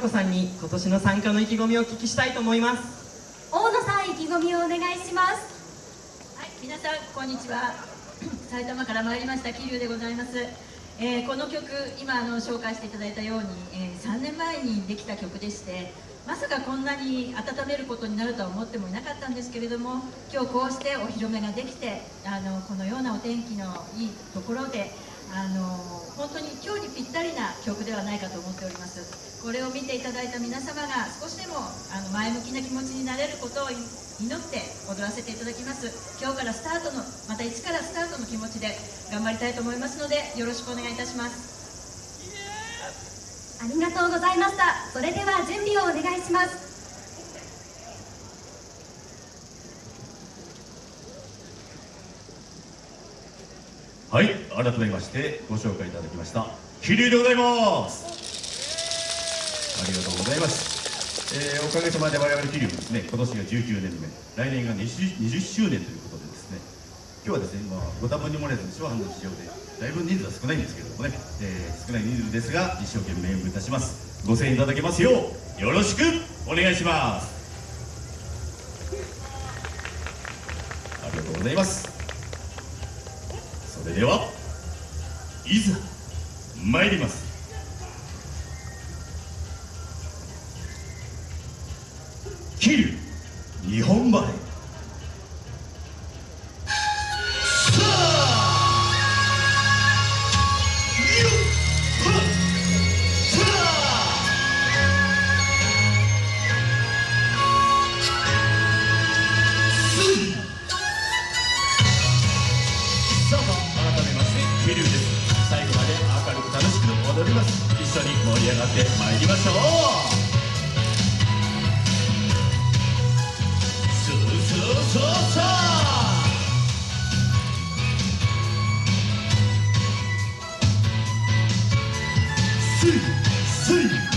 子さんに今年の参加の意気込みをお聞きしたいと思います。大野さん意気込みをお願いします。はい皆さんこんにちは。埼玉から参りました桐生でございます。えー、この曲今あの紹介していただいたように、えー、3年前にできた曲でしてまさかこんなに温めることになるとは思ってもいなかったんですけれども今日こうしてお披露目ができてあのこのようなお天気のいいところであの本当に今日にぴったりな曲ではないかと思っております。これを見ていただいた皆様が少しでもあの前向きな気持ちになれることを祈って踊らせていただきます。今日からスタートのまた一からスタートの気持ちで頑張りたいと思いますのでよろしくお願いいたします。ありがとうございました。それでは準備をお願いします。はい改めましてご紹介いただきました桐生でございます。ありがとうございます。えー、おかげさまで我々桐生もですね今年が19年目来年が 20, 20周年ということでですね今日はですね、まあ、ご多分に漏れず手話の事情でだいぶ人数は少ないんですけれどもね、えー、少ない人数ですが一生懸命演舞いたします。ご声援いただけますようよろしくお願いします。ありがとうございます。ではいざ参ります。桐生ってまいりましょう。スースースースイスイ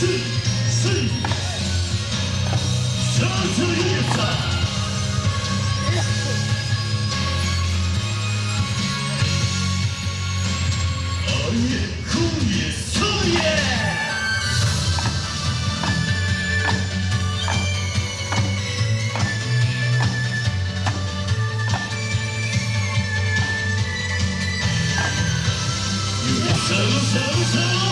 Seven, seven, seven.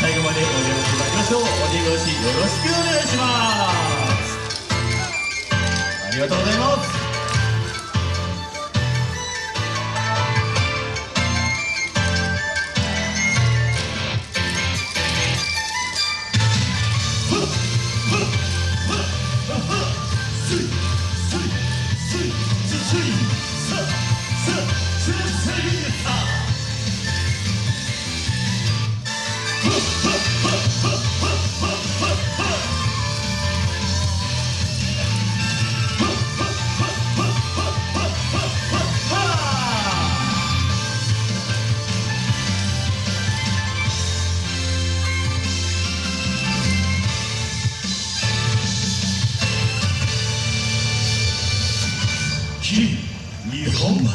最後までお邪魔してましょう。越しよろしくお願いします。ありがとうございます。日本前。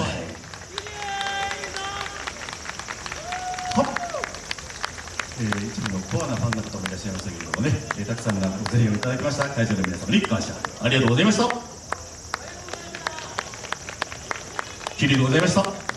えー、一部のコアなファンの方もいらっしゃいましたけれどもね、えーたくさんのご声援をいただきました。会場の皆様に感謝ありがとうございました。桐生でございました。